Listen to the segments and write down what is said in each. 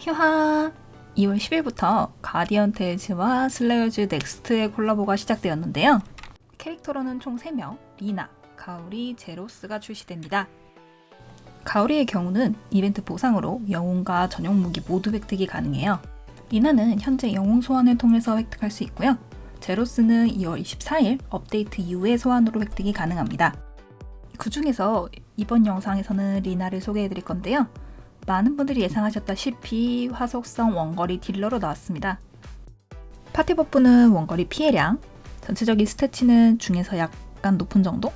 휴하 2월 10일부터 가디언 테일즈와 슬레이어즈 넥스트의 콜라보가 시작되었는데요. 캐릭터로는 총 3명, 리나, 가오리, 제로스가 출시됩니다. 가오리의 경우는 이벤트 보상으로 영웅과 전용 무기 모두 획득이 가능해요. 리나는 현재 영웅 소환을 통해서 획득할 수 있고요. 제로스는 2월 24일 업데이트 이후에 소환으로 획득이 가능합니다. 그 중에서 이번 영상에서는 리나를 소개해드릴 건데요. 많은 분들이 예상하셨다시피 화속성 원거리 딜러로 나왔습니다. 파티 buff는 원거리 피해량, 전체적인 stat치는 중에서 약간 높은 정도?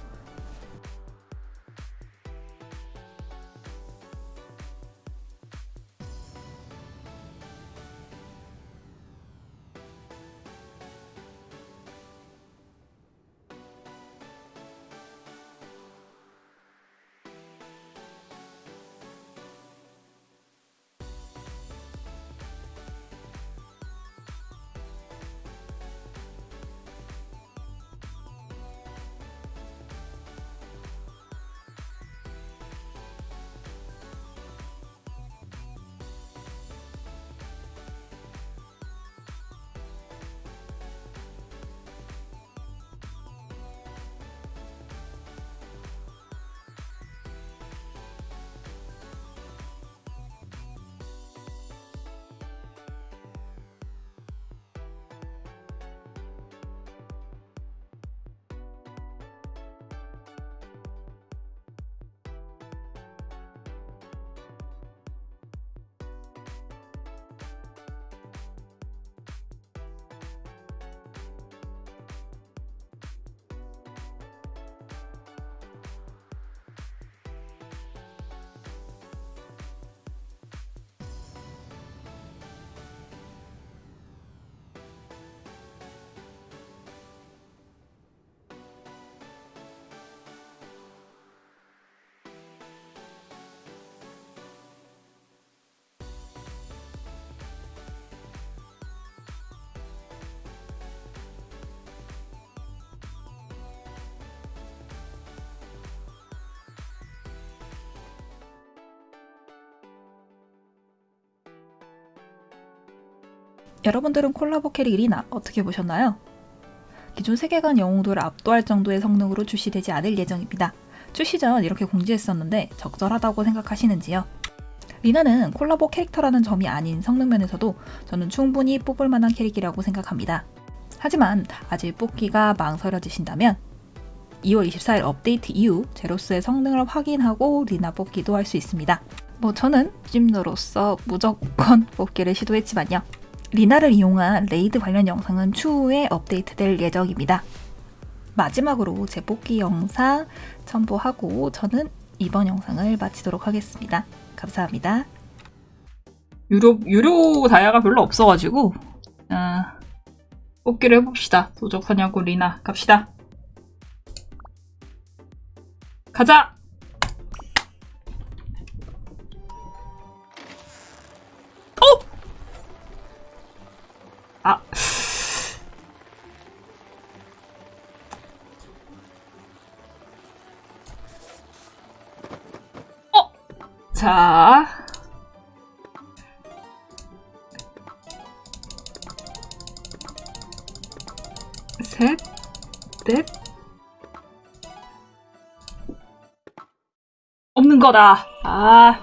여러분들은 콜라보 캐릭 리나 어떻게 보셨나요? 기존 세계관 영웅들을 압도할 정도의 성능으로 출시되지 않을 예정입니다. 출시 전 이렇게 공지했었는데 적절하다고 생각하시는지요? 리나는 콜라보 캐릭터라는 점이 아닌 성능 면에서도 저는 충분히 뽑을 만한 캐릭이라고 생각합니다. 하지만 아직 뽑기가 망설여지신다면 2월 24일 업데이트 이후 제로스의 성능을 확인하고 리나 뽑기도 할 수 있습니다. 뭐 저는 찜너로서 무조건 뽑기를 시도했지만요. 리나를 이용한 raid 관련 영상은 추후에 업데이트될 예정입니다. 마지막으로 제 뽑기 영상 첨부하고 저는 이번 영상을 마치도록 하겠습니다. 감사합니다. 유료, 유료 다이아가 별로 없어가지고, 아, 뽑기를 해봅시다. 도적 사냥꾼 리나. 갑시다. 가자! 자. 셋, 넷. 없는 거다. 아.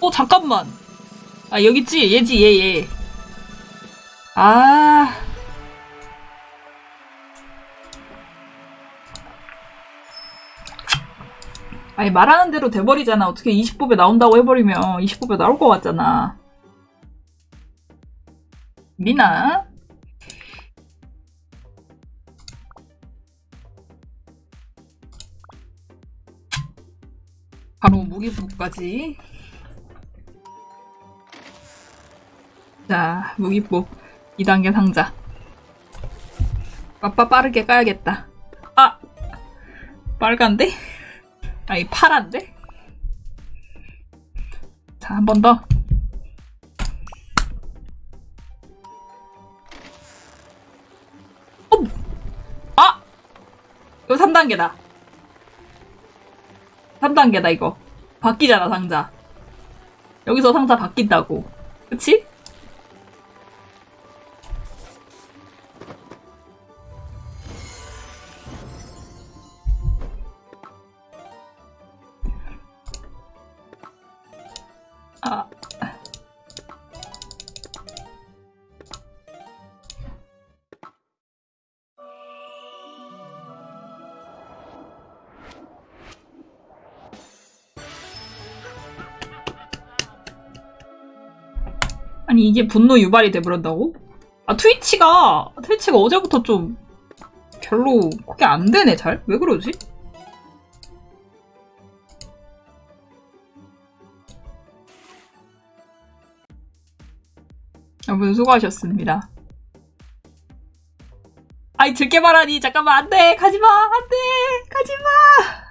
어, 잠깐만. 아, 여기 있지? 얘지, 얘, 얘. 아. 아니, 말하는 대로 돼버리잖아. 어떻게 20법에 나온다고 해버리면 20법에 나올 것 같잖아. 미나? 바로 무기복까지. 자, 무기복 2단계 상자. 빠빠 빠르게 까야겠다. 아! 빨간데? 아니, 파란데? 자, 한 번 더. 어! 아! 이거 3단계다. 3단계다, 이거. 바뀌잖아 상자. 여기서 상자 바뀐다고. 그치? 아니 이게 분노 유발이 돼버린다고? 아 트위치가 트위치가 어제부터 좀 별로 그게 안 되네 잘? 왜 그러지? 여러분 수고하셨습니다. 아이 들게 말하니 잠깐만 안돼 가지마 안돼 가지마